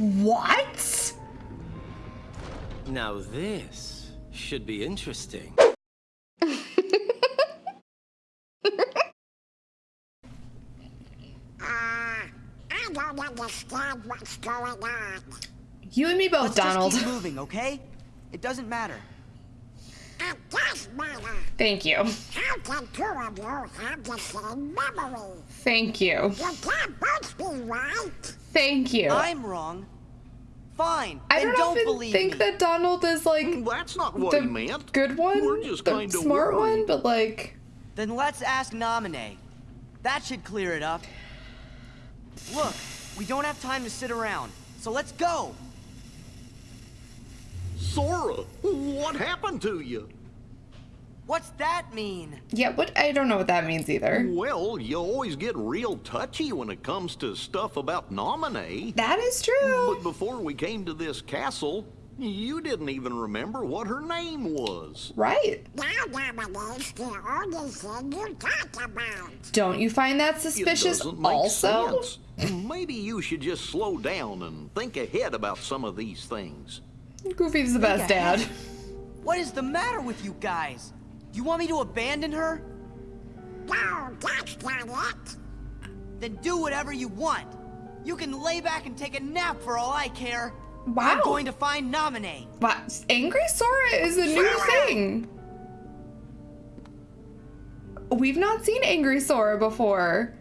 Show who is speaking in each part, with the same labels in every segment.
Speaker 1: What?
Speaker 2: Now this should be interesting.
Speaker 3: Ah, I don't understand what's going on.
Speaker 1: You and me both,
Speaker 4: Let's
Speaker 1: Donald.
Speaker 4: just keep moving, okay? It doesn't matter.
Speaker 3: It matter.
Speaker 1: Thank you.
Speaker 3: How can two of you have the same memory?
Speaker 1: Thank you.
Speaker 3: You can't both be right.
Speaker 1: Thank you.
Speaker 4: I'm wrong. Fine.
Speaker 1: I
Speaker 4: then
Speaker 1: don't, even
Speaker 4: believe
Speaker 1: think
Speaker 4: me.
Speaker 1: that Donald is like mm,
Speaker 5: That's not what
Speaker 1: the
Speaker 5: he meant.
Speaker 1: good one,
Speaker 5: We're just
Speaker 1: the
Speaker 5: kinda
Speaker 1: smart one, but like,
Speaker 4: Then let's ask Naminé. That should clear it up. Look, we don't have time to sit around, so let's go.
Speaker 5: Sora, what happened to you?
Speaker 4: What's that mean?
Speaker 1: yeah, what? I don't know what that means either.
Speaker 5: Well, you always get real touchy when it comes to stuff about Naminé.
Speaker 1: That is true.
Speaker 5: But before we came to this castle, you didn't even remember what her name was.
Speaker 1: Right.
Speaker 3: Now Naminé's the only thing you talk about.
Speaker 1: Don't you find that suspicious
Speaker 5: doesn't make
Speaker 1: also?
Speaker 5: sense. Maybe you should just slow down and think ahead about some of these things.
Speaker 1: Goofy's the best dad.
Speaker 4: What is the matter with you guys? You want me to abandon her?
Speaker 3: No, that's not it.
Speaker 4: Then do whatever you want. You can lay back and take a nap for all I care.
Speaker 1: Wow.
Speaker 4: I'm going to find Naminé.
Speaker 1: Wow, Angry Sora is a new thing. We've not seen Angry Sora before.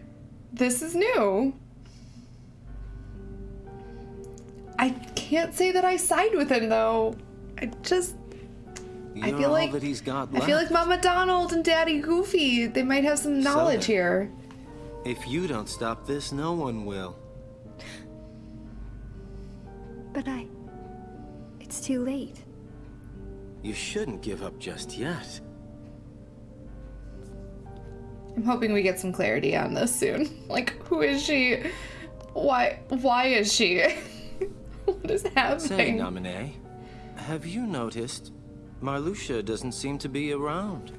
Speaker 1: This is new. I can't say that I side with him though. I just I
Speaker 2: You're
Speaker 1: feel
Speaker 2: all
Speaker 1: like
Speaker 2: that he's got
Speaker 1: I feel like Mama Donald and Daddy Goofy, they might have some knowledge
Speaker 2: then.
Speaker 1: here.
Speaker 2: If you don't stop this, no one will.
Speaker 6: But I. It's too late.
Speaker 2: You shouldn't give up just yet.
Speaker 1: I'm hoping we get some clarity on this soon. Like, who is she? Why? Why is she? what is happening?
Speaker 2: Say,
Speaker 1: happening?
Speaker 2: Naminé, have you noticed Marluxia doesn't seem to be around?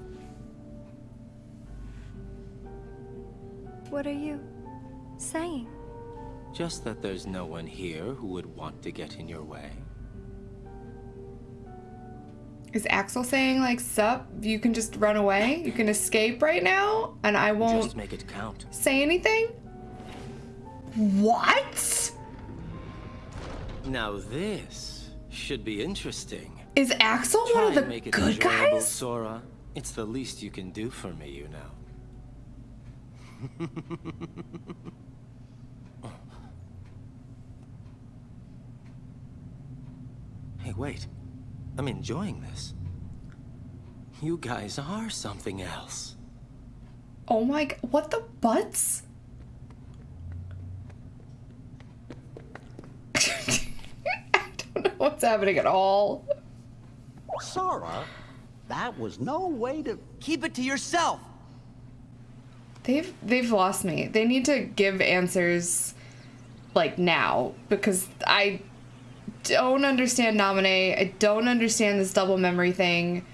Speaker 6: What are you saying?
Speaker 2: Just that there's no one here who would want to get in your way.
Speaker 1: Is Axel saying like, "Sup? You can just run away. You can escape right now, and I won't
Speaker 2: Just make it count.
Speaker 1: say anything." What?
Speaker 2: Now this should be interesting.
Speaker 1: Is Axel
Speaker 2: Try
Speaker 1: one of the
Speaker 2: make it
Speaker 1: good guys?
Speaker 2: Sora. It's the least you can do for me, you know. hey, wait. I'm enjoying this. You guys are something else.
Speaker 1: Oh my! What the butts? I don't know what's happening at all.
Speaker 7: Sora, that was no way to.
Speaker 4: Keep it to yourself.
Speaker 1: They've they've lost me. They need to give answers like now because I don't understand Naminé. I don't understand this double memory thing.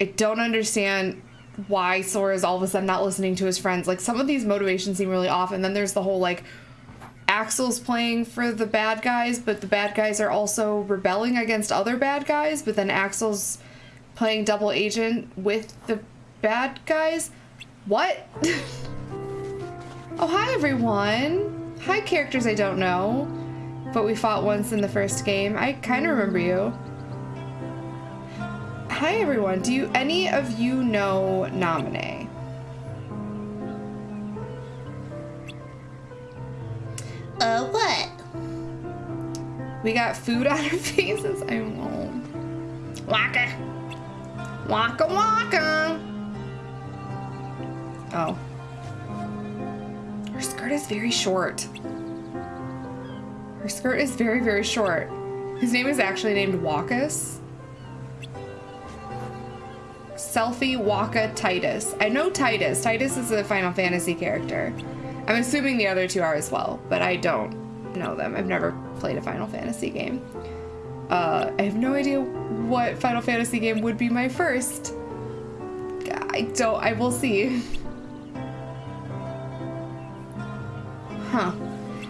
Speaker 1: I don't understand why Sora is all of a sudden not listening to his friends. Like some of these motivations seem really off, and then there's the whole like Axel's playing for the bad guys, but the bad guys are also rebelling against other bad guys, but then Axel's playing double agent with the bad guys. What? oh, hi everyone. Hi, characters I don't know, but we fought once in the first game. I kind of remember you. Hi everyone. Do you any of you know Naminé? Uh, what? We got food on our faces. I won't. Waka. Waka waka. Oh. Her skirt is very short. Her skirt is very, very short. His name is actually named Wakus. Selphie Wakka Titus. I know Titus. Titus is a Final Fantasy character. I'm assuming the other two are as well, but I don't know them. I've never played a Final Fantasy game. Uh, I have no idea what Final Fantasy game would be my first. I don't. I will see. Huh.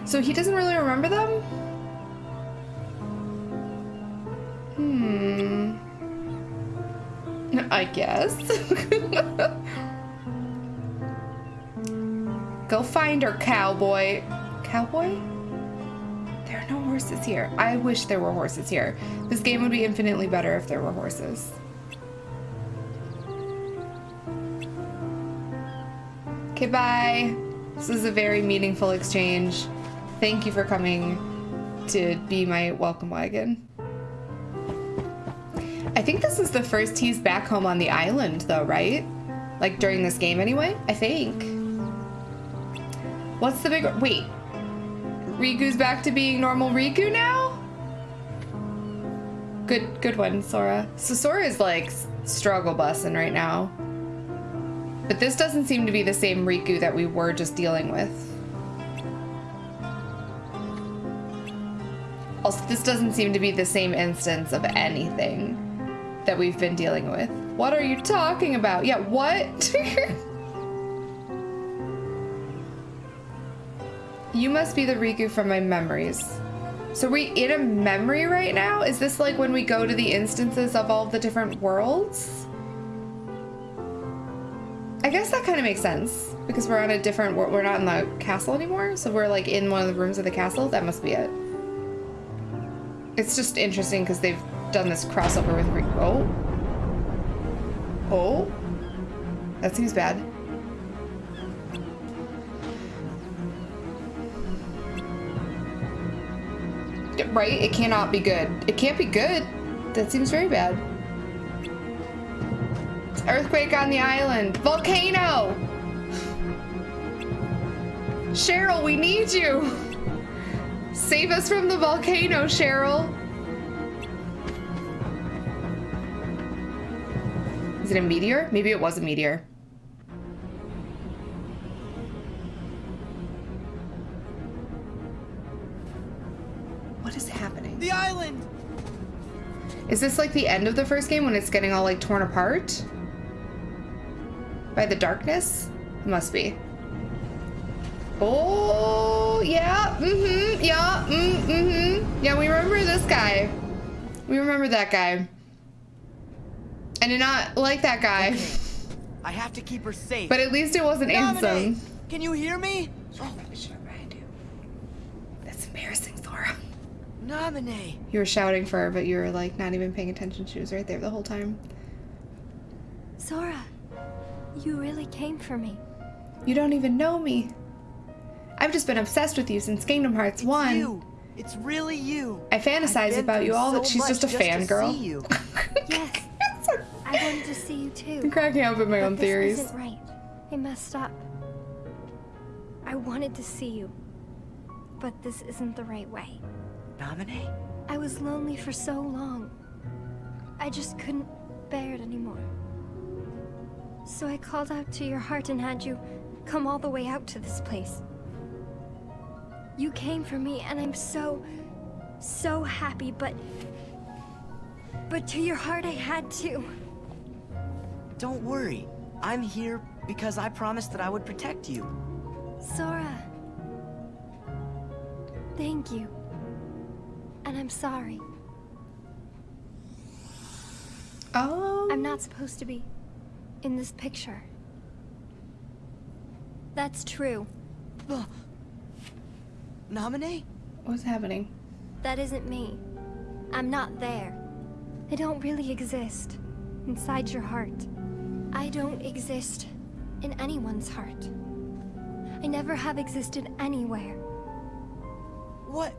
Speaker 1: So he doesn't really remember them? Hmm. I guess. Go find her, cowboy. Cowboy? There are no horses here. I wish there were horses here. This game would be infinitely better if there were horses. Okay, bye. This is a very meaningful exchange. Thank you for coming to be my welcome wagon. I think this is the first he's back home on the island, though, right? Like during this game, anyway? I think. What's the big. Wait. Riku's back to being normal Riku now? Good, good one, Sora. So Sora is like struggle bussing right now. But this doesn't seem to be the same Riku that we were just dealing with. Also, this doesn't seem to be the same instance of anything that we've been dealing with. What are you talking about? Yeah, what? you must be the Riku from my memories. So we in a memory right now? Is this like when we go to the instances of all the different worlds? I guess that kind of makes sense because we're on a different we're not in the castle anymore, so we're like in one of the rooms of the castle. That must be it. It's just interesting because they've done this crossover with Riku. Oh. Oh. That seems bad. Right? It cannot be good. It can't be good. That seems very bad. Earthquake on the island. Volcano! Cheryl, we need you! Save us from the volcano, Cheryl! Is it a meteor? Maybe it was a meteor.
Speaker 4: Island!
Speaker 1: Is this like the end of the first game when it's getting all like torn apart? By the darkness? Must be. Oh, yeah, mm-hmm, yeah, mm, mm-hmm. Yeah, we remember this guy. We remember that guy. I did not like that guy,
Speaker 4: I have to keep her safe.
Speaker 1: but at least it wasn't
Speaker 4: Naminé,
Speaker 1: Ansem.
Speaker 4: Can you hear me?
Speaker 1: That's You were shouting for her, but you were like not even paying attention. She was right there the whole time.
Speaker 6: Sora, you really came for me.
Speaker 1: You don't even know me. I've just been obsessed with you since Kingdom Hearts 1.
Speaker 4: You. It's really you.
Speaker 1: I fantasize about you all
Speaker 4: so
Speaker 1: that she's just a fangirl.
Speaker 4: you.
Speaker 6: Yes, I wanted to see you too.
Speaker 1: I'm cracking up at my
Speaker 6: but
Speaker 1: own
Speaker 6: this
Speaker 1: theories.
Speaker 6: isn't right. I messed up. I wanted to see you, but this isn't the right way. I was lonely for so long. I just couldn't bear it anymore. So I called out to your heart and had you come all the way out to this place. You came for me, and I'm so, so happy, but. But to your heart, I had to.
Speaker 4: Don't worry. I'm here because I promised that I would protect you.
Speaker 6: Sora. Thank you. And I'm sorry.
Speaker 1: Oh.
Speaker 6: I'm not supposed to be in this picture. That's true.
Speaker 4: Ugh. Naminé?
Speaker 1: What's happening?
Speaker 6: That isn't me. I'm not there. I don't really exist inside your heart. I don't exist in anyone's heart. I never have existed anywhere.
Speaker 4: What?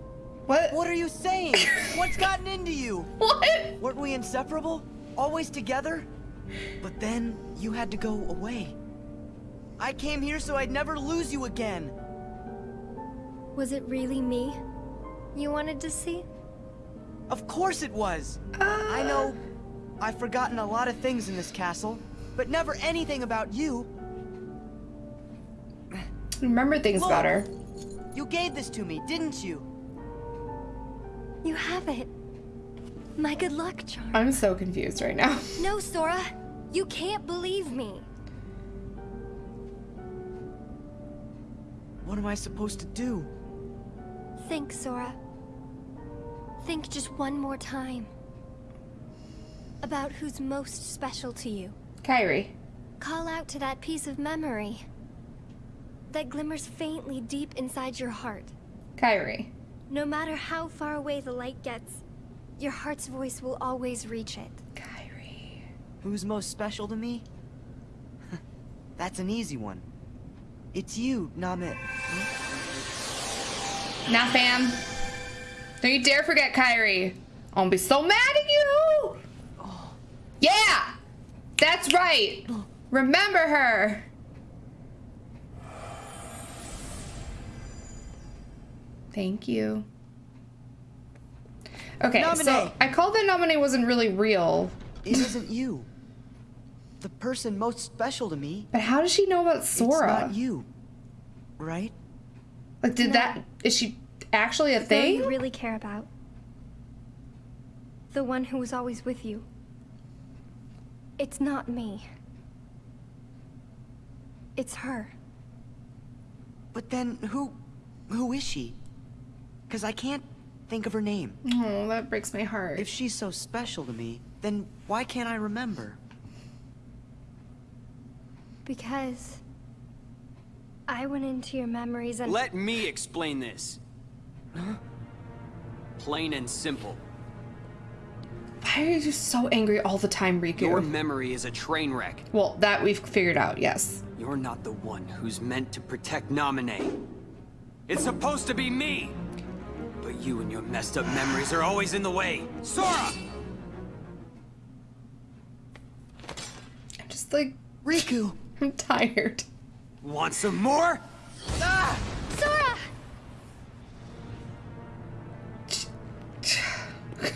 Speaker 1: What?
Speaker 4: What are you saying? What's gotten into you?
Speaker 1: What?
Speaker 4: Weren't we inseparable? Always together? But then you had to go away. I came here so I'd never lose you again.
Speaker 6: Was it really me you wanted to see?
Speaker 4: Of course it was. I know ah. I've forgotten a lot of things in this castle, but never anything about you.
Speaker 1: Remember things
Speaker 4: Look.
Speaker 1: about her.
Speaker 4: You gave this to me, didn't you?
Speaker 6: You have it. My good luck charm.
Speaker 1: I'm so confused right now.
Speaker 6: No, Sora. You can't believe me.
Speaker 4: What am I supposed to do?
Speaker 6: Think, Sora. Think just one more time. about who's most special to you.
Speaker 1: Kairi.
Speaker 6: Call out to that piece of memory that glimmers faintly deep inside your heart.
Speaker 1: Kairi.
Speaker 6: No matter how far away the light gets, your heart's voice will always reach it.
Speaker 1: Kairi.
Speaker 4: Who's most special to me? That's an easy one. It's you, Naminé. Hmm?
Speaker 1: Now, fam. Don't you dare forget Kairi. I'm gonna be so mad at you. Oh. Yeah, that's right. Remember her. Thank you. Okay, so I called that Naminé wasn't really real,
Speaker 4: It isn't you. The person most special to me,
Speaker 1: but how does she know about
Speaker 4: it's
Speaker 1: Sora?
Speaker 4: not you. Right?
Speaker 1: Like, did that? Is she actually a
Speaker 6: The girl
Speaker 1: thing?
Speaker 6: you really care about. The one who was always with you. It's not me. It's her.
Speaker 4: But then who who is she? Cuz I can't think of her name.
Speaker 1: Oh, that breaks my heart.
Speaker 4: If she's so special to me, then why can't I remember?
Speaker 6: Because I went into your memories and
Speaker 8: Let me explain this. Plain and simple.
Speaker 1: Why are you so angry all the time, Riku?
Speaker 8: Your memory is a train wreck.
Speaker 1: well, that we've figured out. Yes.
Speaker 8: You're not the one who's meant to protect Naminé. It's supposed to be me! But you and your messed up memories are always in the way. Sora!
Speaker 1: I'm just like
Speaker 4: Riku,
Speaker 1: I'm tired.
Speaker 8: Want some more? Ah!
Speaker 6: Sora!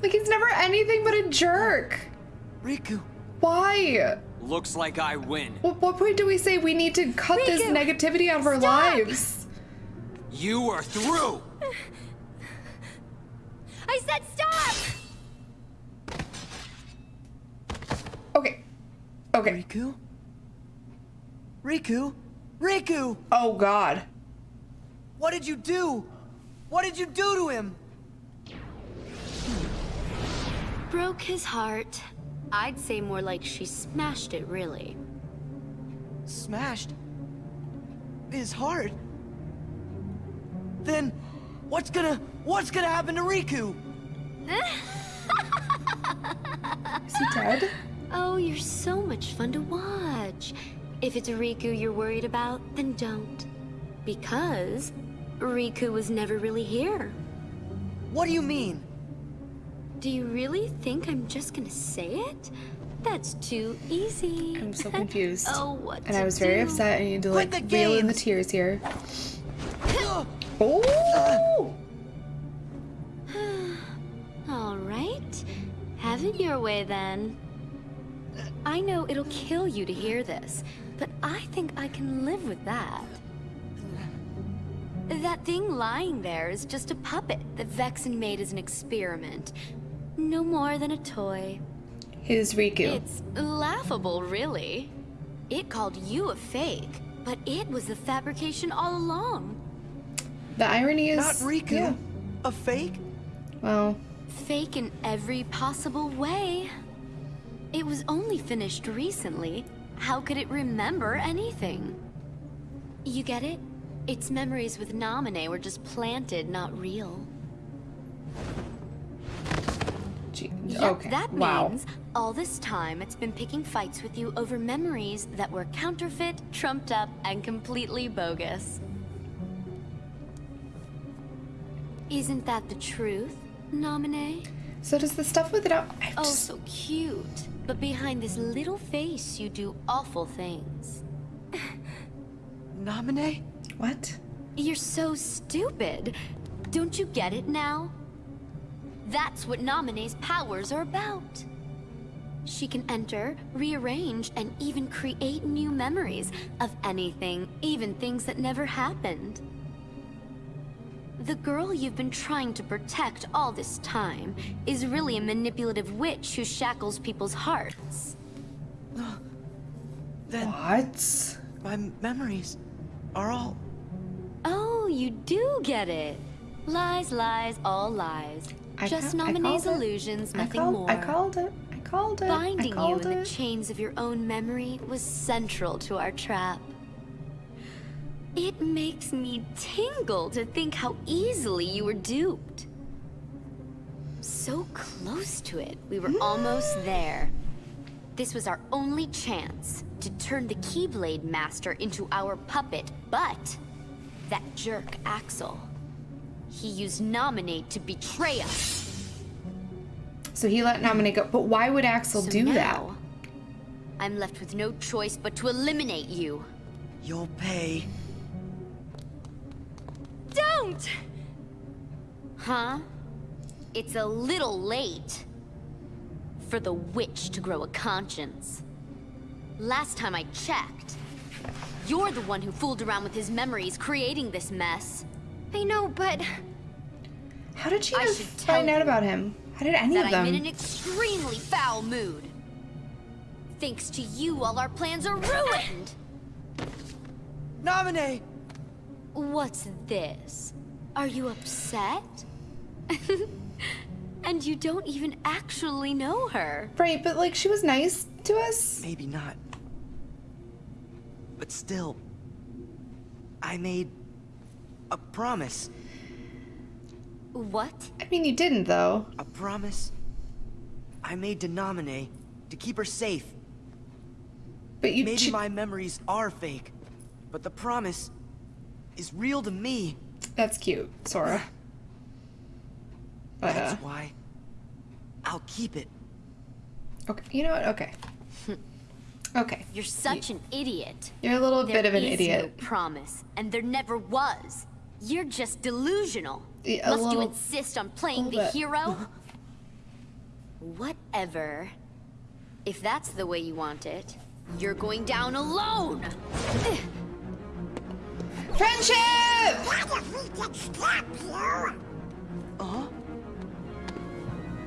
Speaker 1: Like he's never anything but a jerk.
Speaker 4: Riku.
Speaker 1: Why?
Speaker 8: Looks like I win.
Speaker 1: What, what point do we say we need to cut this negativity out of our
Speaker 6: stop!
Speaker 1: lives?
Speaker 8: You are through!
Speaker 6: I said stop!
Speaker 1: Okay. Okay.
Speaker 4: Riku? Riku? Riku!
Speaker 1: Oh God.
Speaker 4: What did you do? What did you do to him?
Speaker 9: Broke his heart. I'd say more like she smashed it, really.
Speaker 4: Smashed his heart. Then what's gonna what's gonna happen to Riku?
Speaker 1: Is he dead?
Speaker 9: Oh, you're so much fun to watch. If it's Riku you're worried about, then don't. Because Riku was never really here.
Speaker 4: What do you mean?
Speaker 9: Do you really think I'm just gonna say it? That's too easy.
Speaker 1: I'm so confused.
Speaker 9: oh, what
Speaker 1: And
Speaker 9: to
Speaker 1: I was very upset. I need to
Speaker 4: Quit
Speaker 1: like
Speaker 4: the
Speaker 1: reel in the tears here.
Speaker 4: Ugh.
Speaker 1: Oh.
Speaker 9: All right. Have it your way then. I know it'll kill you to hear this, but I think I can live with that. That thing lying there is just a puppet that Vexen made as an experiment. No more than a toy.
Speaker 1: His Riku.
Speaker 9: It's laughable, really. It called you a fake, but it was the fabrication all along.
Speaker 1: The irony is
Speaker 4: Not Riku.
Speaker 1: Yeah.
Speaker 4: A fake?
Speaker 1: Well,
Speaker 9: Fake in every possible way. It was only finished recently. How could it remember anything? You get it? Its memories with Naminé were just planted, not real.
Speaker 1: gee,
Speaker 9: Yep,
Speaker 1: okay.
Speaker 9: that
Speaker 1: wow.
Speaker 9: means all this time it's been picking fights with you over memories that were counterfeit, trumped up, and completely bogus. Isn't that the truth, Naminé?
Speaker 1: So does the stuff with it out? I
Speaker 9: Oh, so cute. But behind this little face, you do awful things.
Speaker 4: Naminé?
Speaker 1: what?
Speaker 9: You're so stupid. Don't you get it now? That's what Naminé's powers are about. She can enter, rearrange, and even create new memories of anything, even things that never happened. The girl you've been trying to protect all this time is really a manipulative witch who shackles people's hearts.
Speaker 4: Then
Speaker 1: What?
Speaker 4: my memories are all
Speaker 9: Oh, you do get it. Lies, lies, all lies.
Speaker 1: I
Speaker 9: Just
Speaker 1: ca-
Speaker 9: Naminé's
Speaker 1: called it.
Speaker 9: illusions,
Speaker 1: I
Speaker 9: nothing
Speaker 1: called,
Speaker 9: more.
Speaker 1: I called it. I called it.
Speaker 9: Binding
Speaker 1: I
Speaker 9: you
Speaker 1: called
Speaker 9: in the chains of your own memory was central to our trap. It makes me tingle to think how easily you were duped. So close to it, we were almost there. This was our only chance to turn the Keyblade Master into our puppet, but that jerk Axel, he used Naminé to betray us.
Speaker 1: So he let Naminé go. But why would Axel
Speaker 9: So
Speaker 1: do that?
Speaker 9: I'm left with no choice but to eliminate you.
Speaker 4: You'll pay.
Speaker 9: Don't! Huh? It's a little late for the witch to grow a conscience. Last time I checked, you're the one who fooled around with his memories, creating this mess.
Speaker 6: I know, but
Speaker 1: How did she
Speaker 9: I should tell
Speaker 1: find out about him? How did any of them?
Speaker 9: I'm in an extremely foul mood. Thanks to you, all our plans are ruined!
Speaker 4: Naminé!
Speaker 9: What's this? Are you upset? and you don't even actually know her.
Speaker 1: Right, but like she was nice to us.
Speaker 4: Maybe not. But still, I made a promise.
Speaker 9: What?
Speaker 1: I mean, you didn't though.
Speaker 4: A promise I made to Naminé to keep her safe.
Speaker 1: But you.
Speaker 4: Maybe my memories are fake, but the promise is real to me.
Speaker 1: That's cute, Sora. But uh,
Speaker 4: That's why I'll keep it.
Speaker 1: okay, you know what? Okay. Okay,
Speaker 9: You're such an idiot.
Speaker 1: you're a little
Speaker 9: There
Speaker 1: bit of an
Speaker 9: is
Speaker 1: idiot.
Speaker 9: no promise, and there never was. You're just delusional.
Speaker 1: Yeah, a
Speaker 9: Must you insist on playing the
Speaker 1: bit.
Speaker 9: hero? Whatever. If that's the way you want it, you're going down alone.
Speaker 1: Friendship.
Speaker 3: What if we could stop you?
Speaker 4: Uh-huh.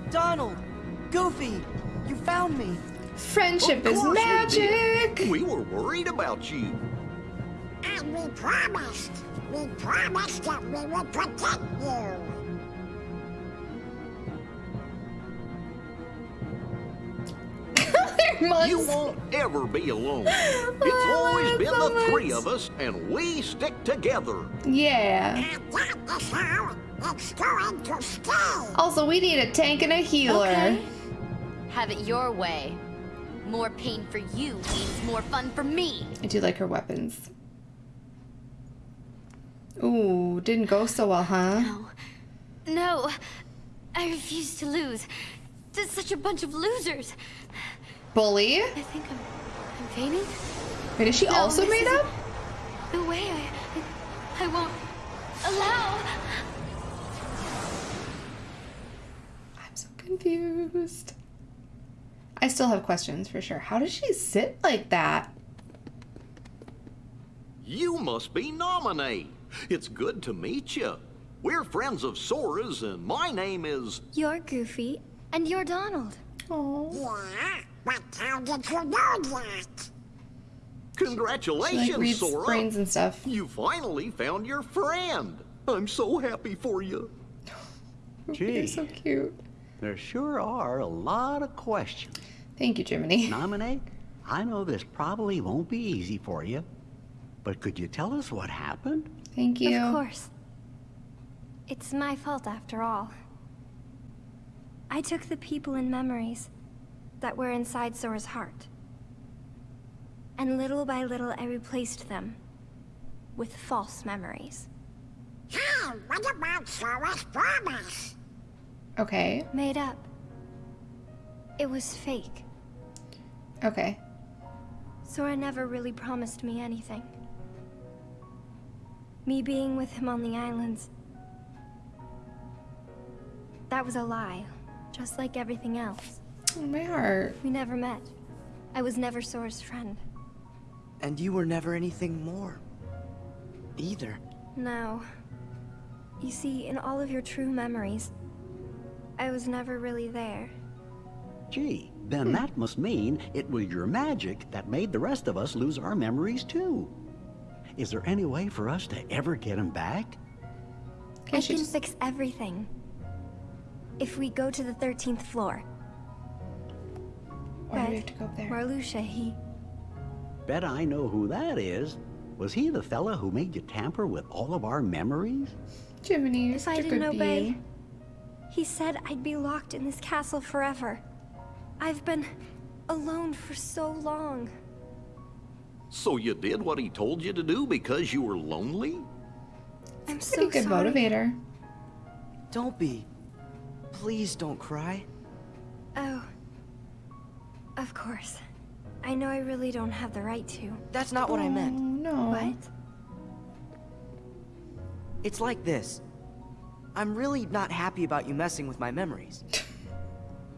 Speaker 4: Donald! Goofy! You found me!
Speaker 1: Friendship is
Speaker 5: course we
Speaker 1: magic.
Speaker 5: We were worried about you.
Speaker 3: And we promised. We promised that we would protect you.
Speaker 1: Their mugs.
Speaker 5: You won't ever be alone. Oh,
Speaker 1: it's
Speaker 5: always
Speaker 1: it
Speaker 5: been
Speaker 1: so
Speaker 5: the three of us, and we stick together.
Speaker 1: Yeah.
Speaker 3: And that is how it's going to stay.
Speaker 1: Also, we need a tank and a healer.
Speaker 9: Okay. Have it your way. More pain for you means more fun for me.
Speaker 1: I do like her weapons. Ooh, didn't go so well, huh?
Speaker 9: No. No. I refuse to lose. To such a bunch of losers.
Speaker 1: Bully.
Speaker 9: I think I'm, I'm fainting.
Speaker 1: Wait, is she
Speaker 9: No,
Speaker 1: also made up?
Speaker 9: No way. I, I, I won't allow.
Speaker 1: I'm so confused. I still have questions for sure. How does she sit like that?
Speaker 5: You must be Naminé. It's good to meet you. We're friends of Sora's, and my name is.
Speaker 6: you're Goofy and you're Donald.
Speaker 1: Oh.
Speaker 3: Yeah, but how did you know that?
Speaker 1: She
Speaker 5: Congratulations,
Speaker 1: like reads
Speaker 5: Sora.
Speaker 1: brains and stuff.
Speaker 5: You finally found your friend. I'm so happy for you.
Speaker 7: Gee, You're
Speaker 1: so cute.
Speaker 7: There sure are a lot of questions.
Speaker 1: Thank you, Jiminy.
Speaker 7: Naminé, I know this probably won't be easy for you, but could you tell us what happened?
Speaker 1: Thank you.
Speaker 6: Of course. It's my fault after all. I took the people and memories that were inside Sora's heart. And little by little I replaced them with false memories.
Speaker 3: Hey, what about Sora's promise?
Speaker 1: Okay.
Speaker 6: Made up. It was fake.
Speaker 1: Okay.
Speaker 6: Sora never really promised me anything. Me being with him on the islands. That was a lie, just like everything else.
Speaker 1: Oh, my heart.
Speaker 6: We never met. I was never Sora's friend.
Speaker 4: And you were never anything more. Either.
Speaker 6: No. You see, in all of your true memories, I was never really there.
Speaker 7: Gee, then hmm. that must mean it was your magic that made the rest of us lose our memories too. Is there any way for us to ever get them back?
Speaker 1: Can
Speaker 6: I
Speaker 1: she
Speaker 6: can
Speaker 1: just-
Speaker 6: fix everything. if we go to the 13th floor.
Speaker 1: Why do we have to go up there?
Speaker 6: Marluxia, he...
Speaker 7: Bet I know who that is. Was he the fella who made you tamper with all of our memories?
Speaker 1: Jiminy,
Speaker 6: If I
Speaker 1: such a
Speaker 6: didn't
Speaker 1: good
Speaker 6: obey,
Speaker 1: being.
Speaker 6: he said I'd be locked in this castle forever. I've been alone for so long.
Speaker 5: So you did what he told you to do because you were lonely?
Speaker 6: I'm
Speaker 1: Pretty
Speaker 6: so
Speaker 1: good
Speaker 6: sorry.
Speaker 1: motivator.
Speaker 4: Don't be. Please don't cry.
Speaker 6: Oh. Of course. I know I really don't have the right to.
Speaker 4: That's not what I meant.
Speaker 1: Oh, no.
Speaker 6: What?
Speaker 4: It's like this. I'm really not happy about you messing with my memories.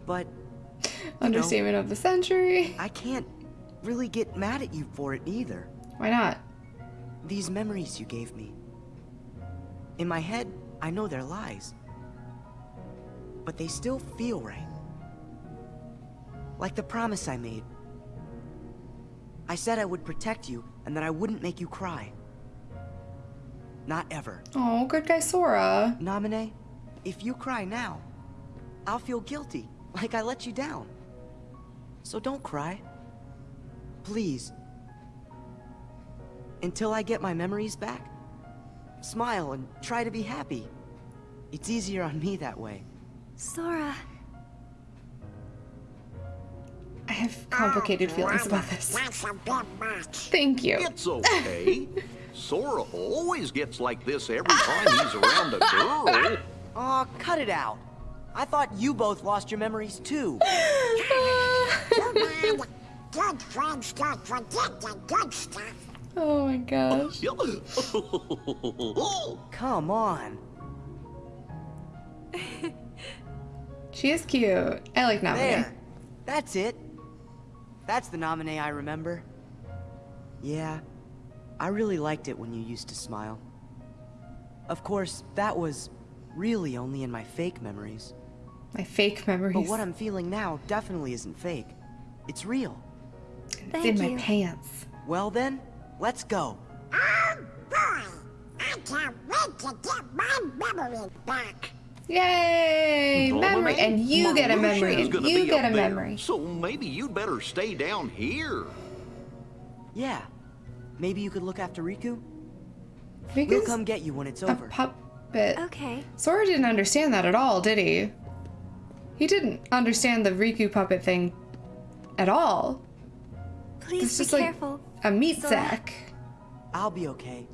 Speaker 4: But
Speaker 1: Understatement of the century.
Speaker 4: I can't really get mad at you for it either.
Speaker 1: Why not?
Speaker 4: These memories you gave me. In my head, I know they're lies. But they still feel right. Like the promise I made. I said I would protect you and that I wouldn't make you cry. Not ever.
Speaker 1: Oh, good guy Sora.
Speaker 4: Namine, if you cry now, I'll feel guilty, like I let you down. So don't cry. Please. Until I get my memories back, smile and try to be happy. It's easier on me that way.
Speaker 6: Sora.
Speaker 1: I have complicated feelings about this.
Speaker 3: That's a bit much.
Speaker 1: Thank you.
Speaker 5: It's okay. Sora always gets like this every time he's around a girl.
Speaker 4: Aw, cut it out. I thought you both lost your memories too.
Speaker 3: Too bad. Good friends don't forget the good stuff.
Speaker 1: Oh my gosh.
Speaker 4: Come on.
Speaker 1: She is cute. I like Nami.
Speaker 4: There. That's it. That's the Naminé I remember. Yeah, I really liked it when you used to smile. Of course, that was really only in my fake memories.
Speaker 1: My fake memories.
Speaker 4: But what I'm feeling now definitely isn't fake. It's real.
Speaker 1: it's
Speaker 6: Thank
Speaker 1: in my pants.
Speaker 4: Well then, let's go.
Speaker 3: Oh boy! I can't wait to get my memory back.
Speaker 1: Yay! Memory. And you get a memory. And you get
Speaker 5: up
Speaker 1: a
Speaker 5: there,
Speaker 1: memory.
Speaker 5: So maybe you'd better stay down here.
Speaker 4: Yeah. Maybe you could look after Riku? We'll come get you when it's
Speaker 1: a
Speaker 4: over.
Speaker 1: puppet.
Speaker 6: Okay.
Speaker 1: Sora didn't understand that at all, did he? He didn't understand the Riku puppet thing at all.
Speaker 6: Please
Speaker 1: It's
Speaker 6: be
Speaker 1: just like
Speaker 6: careful.
Speaker 1: a meat
Speaker 6: Sora.
Speaker 1: sack.
Speaker 4: I'll be okay.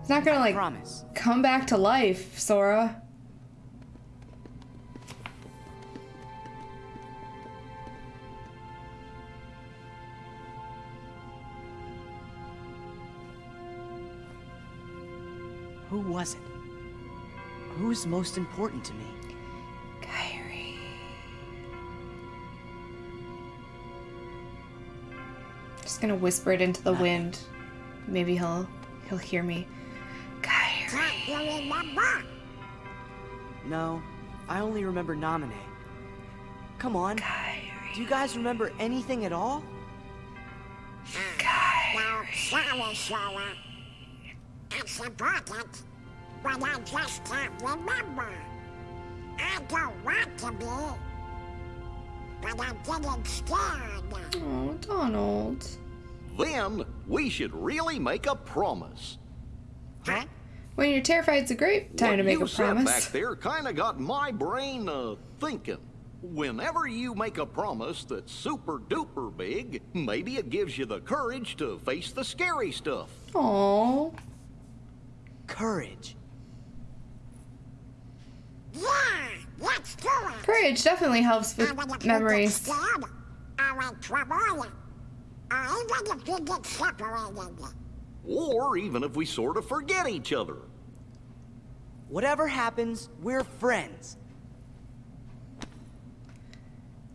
Speaker 1: It's not gonna like
Speaker 4: Promise.
Speaker 1: come back to life, Sora.
Speaker 4: Was it? Who's most important to me?
Speaker 1: Kairi. Just gonna whisper it into the wind. Maybe he'll he'll hear me. Kairi.
Speaker 3: Can't you remember?
Speaker 4: No, I only remember Namine. Come on. Do you guys remember anything at all?
Speaker 3: No, sorry, Sora. It's important, but I just can't remember. I don't want to be, but I'm getting scared.
Speaker 1: Oh, Donald.
Speaker 5: Then we should really make a promise.
Speaker 4: Huh?
Speaker 1: When you're terrified, it's a great time
Speaker 5: what
Speaker 1: to make
Speaker 5: you
Speaker 1: a
Speaker 5: said
Speaker 1: promise.
Speaker 5: back there kind of got my brain uh, thinking. Whenever you make a promise that's super duper big, maybe it gives you the courage to face the scary stuff.
Speaker 1: Aww.
Speaker 4: Courage.
Speaker 3: Yeah, let's do it.
Speaker 1: Courage definitely helps
Speaker 3: And when
Speaker 1: with memories.
Speaker 3: get scared, or trouble, or even if you get separated.
Speaker 5: Or even if we sort of forget each other.
Speaker 4: Whatever happens, we're friends.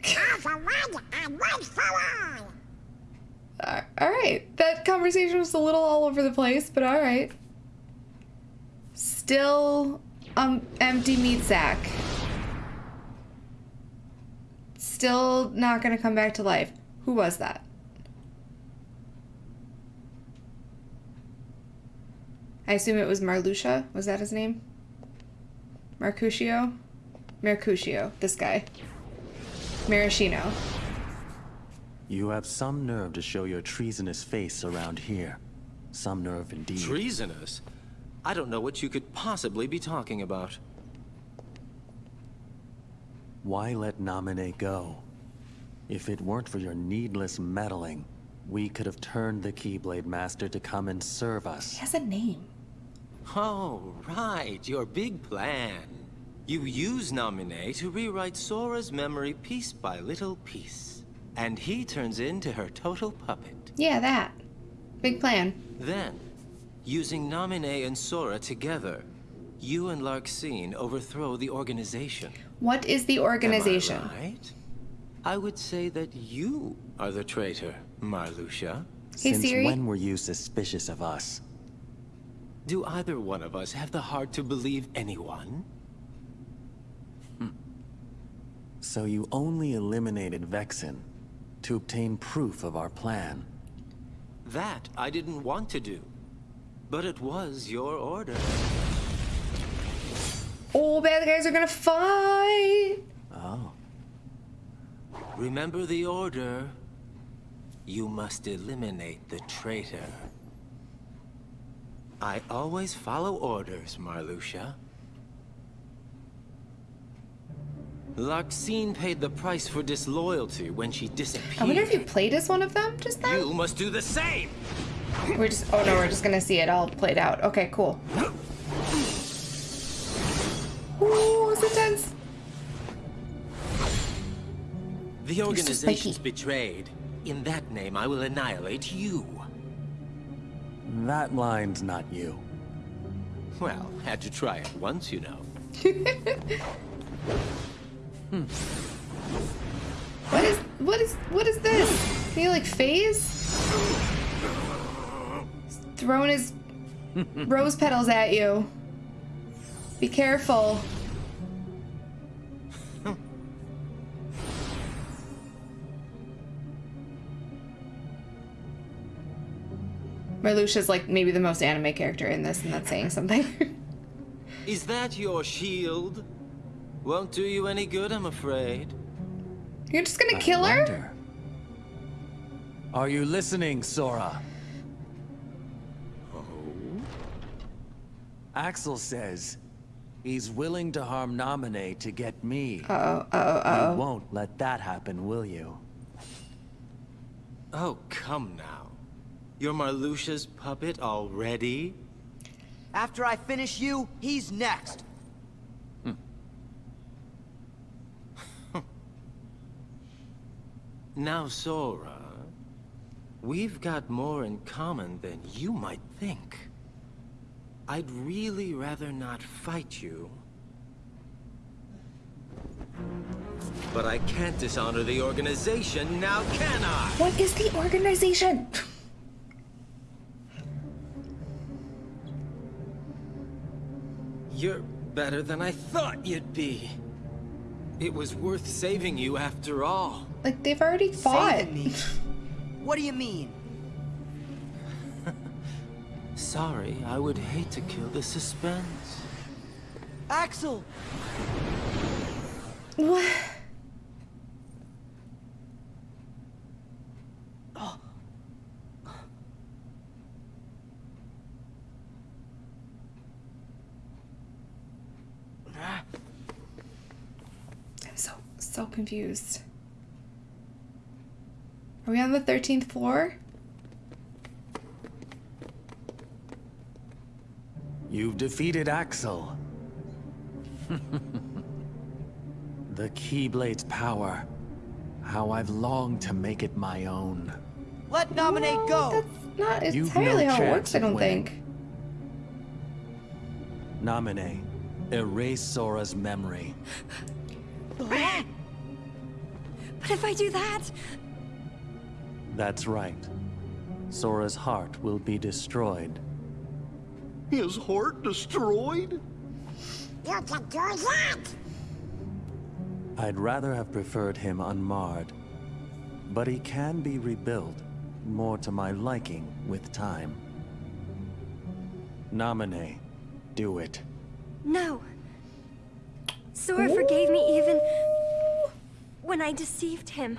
Speaker 3: All for one and one for all.
Speaker 1: All right, that conversation was a little all over the place, but all right. Still, um, empty meat sack. Still not gonna come back to life. Who was that? I assume it was Marluxia. Was that his name? Mercutio? Mercutio, this guy. Maraschino.
Speaker 10: You have some nerve to show your treasonous face around here. Some nerve indeed.
Speaker 2: Treasonous? I don't know what you could possibly be talking about.
Speaker 10: Why let Naminé go? If it weren't for your needless meddling, we could have turned the Keyblade Master to come and serve us.
Speaker 1: He has a name.
Speaker 2: Oh, right, your big plan. You use Naminé to rewrite Sora's memory piece by little piece. And he turns into her total puppet.
Speaker 1: Yeah, that. Big plan.
Speaker 2: Then, using Naminé and Sora together, you and Larxene overthrow the organization.
Speaker 1: What is the organization?
Speaker 2: Am I right? I would say that you are the traitor, Marluxia.
Speaker 1: Hey,
Speaker 10: Since
Speaker 1: Siri.
Speaker 10: when were you suspicious of us?
Speaker 2: Do either one of us have the heart to believe anyone? Hmm.
Speaker 10: So you only eliminated Vexen to obtain proof of our plan.
Speaker 2: That I didn't want to do. But it was your order.
Speaker 1: Oh, bad guys are gonna fight.
Speaker 10: Oh.
Speaker 2: Remember the order. You must eliminate the traitor. I always follow orders, Marluxia. Larxene paid the price for disloyalty when she disappeared.
Speaker 1: I wonder if you played as one of them just then?
Speaker 2: You must do the same!
Speaker 1: We're just, oh no, we're just gonna see it all played out. Okay, cool. Ooh, it's intense.
Speaker 2: The organization's
Speaker 1: spiky.
Speaker 2: betrayed. In that name, I will annihilate you.
Speaker 10: That line's not you.
Speaker 2: Well, had to try it once, you know. Hmm.
Speaker 1: What is, what is, what is this? Can you like phase? He's throwing his rose petals at you. Be careful. Marluxia's like maybe the most anime character in this, and that's saying something.
Speaker 2: Is that your shield? Won't do you any good, I'm afraid.
Speaker 1: You're just gonna
Speaker 10: I
Speaker 1: kill her?
Speaker 10: Are you listening, Sora? Axel says he's willing to harm Naminé to get me.
Speaker 1: Uh oh, uh oh, uh
Speaker 10: You
Speaker 1: oh.
Speaker 10: won't let that happen, will you?
Speaker 2: Oh, come now. You're Marluxia's puppet already?
Speaker 4: After I finish you, he's next.
Speaker 2: Now, Sora, we've got more in common than you might think. I'd really rather not fight you. But I can't dishonor the organization, now can I?
Speaker 1: What is the organization?
Speaker 2: You're better than I thought you'd be. It was worth saving you after all.
Speaker 1: Like they've already fought.
Speaker 4: Saving me? What do you mean?
Speaker 2: Sorry, I would hate to kill the suspense.
Speaker 4: Axel!
Speaker 1: What? I'm so so confused. Are we on the 13th floor?
Speaker 10: You've defeated Axel. the Keyblade's power. How I've longed to make it my own.
Speaker 4: Let Naminé go!
Speaker 1: That's not
Speaker 10: You've
Speaker 1: entirely
Speaker 10: no
Speaker 1: how it works, I
Speaker 10: of
Speaker 1: don't
Speaker 10: winning.
Speaker 1: think.
Speaker 10: Naminé, erase Sora's memory.
Speaker 6: But if I do that,
Speaker 10: That's right. Sora's heart will be destroyed.
Speaker 5: His heart destroyed?
Speaker 3: You can do that!
Speaker 10: I'd rather have preferred him unmarred. But he can be rebuilt, more to my liking, with time. Naminé, do it.
Speaker 6: no. Sora forgave me even when I deceived him.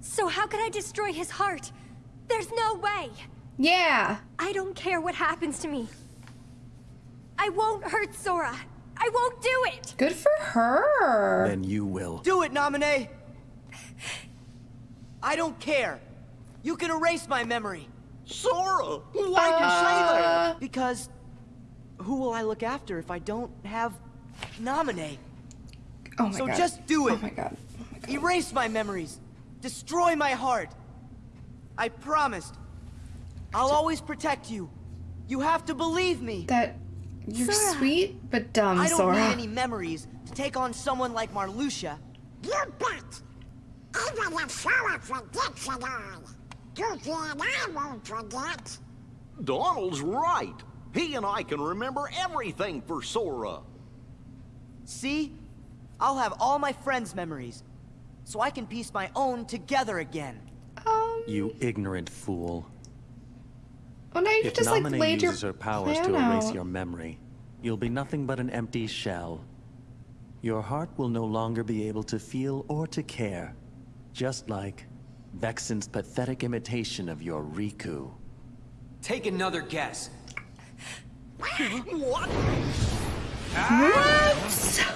Speaker 6: So how could I destroy his heart? There's no way!
Speaker 1: Yeah.
Speaker 6: I don't care what happens to me. I won't hurt Sora. I won't do it!
Speaker 1: Good for her.
Speaker 10: Then you will.
Speaker 4: Do it, Naminé! I don't care. You can erase my memory.
Speaker 5: Sora, why'd uh, you say that?
Speaker 4: Because who will I look after if I don't have Naminé?
Speaker 1: Oh my
Speaker 4: so
Speaker 1: god.
Speaker 4: just do it.
Speaker 1: Oh my god. Oh my god.
Speaker 4: Erase my memories. Destroy my heart. I promised. I'll always protect you. You have to believe me.
Speaker 1: That you're
Speaker 6: Sora.
Speaker 1: sweet but dumb, Sora.
Speaker 4: I don't
Speaker 1: Sora.
Speaker 4: need any memories to take on someone like Marluxia.
Speaker 3: You bet. Even if Sora forgets it all, Goofy and I won't forget.
Speaker 5: Donald's right. He and I can remember everything for Sora.
Speaker 4: See? I'll have all my friends' memories, so I can piece my own together again.
Speaker 1: Um.
Speaker 10: You ignorant fool.
Speaker 1: Well, now you
Speaker 10: If
Speaker 1: just like
Speaker 10: Naminé
Speaker 1: laid your
Speaker 10: uses her powers to erase
Speaker 1: out.
Speaker 10: your memory, you'll be nothing but an empty shell. Your heart will no longer be able to feel or to care, just like Vexen's pathetic imitation of your Riku.
Speaker 8: Take another guess.
Speaker 5: What?
Speaker 1: What?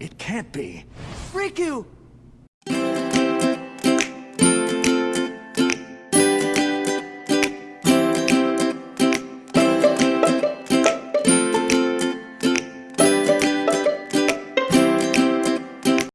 Speaker 10: It can't be.
Speaker 4: Riku!